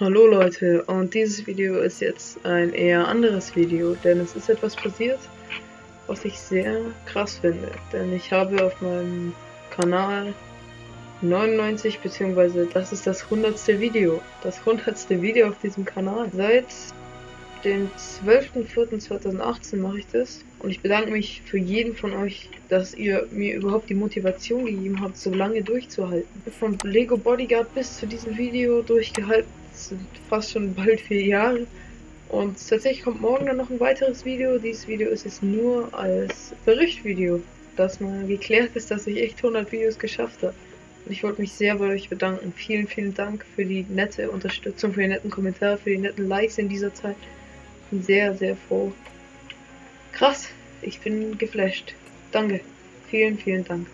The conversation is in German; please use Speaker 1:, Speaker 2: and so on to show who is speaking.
Speaker 1: Hallo Leute, und dieses Video ist jetzt ein eher anderes Video, denn es ist etwas passiert, was ich sehr krass finde. Denn ich habe auf meinem Kanal 99, beziehungsweise das ist das 100. Video, das 100. Video auf diesem Kanal. Seit dem 12.04.2018 mache ich das und ich bedanke mich für jeden von euch, dass ihr mir überhaupt die Motivation gegeben habt, so lange durchzuhalten. Von Lego Bodyguard bis zu diesem Video durchgehalten, sind fast schon bald vier Jahre. Und tatsächlich kommt morgen dann noch ein weiteres Video. Dieses Video ist jetzt nur als Berichtvideo, dass mal geklärt ist, dass ich echt 100 Videos geschafft habe. Und ich wollte mich sehr bei euch bedanken. Vielen, vielen Dank für die nette Unterstützung, für die netten Kommentare, für die netten Likes in dieser Zeit bin sehr, sehr froh. Krass, ich bin geflasht. Danke. Vielen, vielen Dank.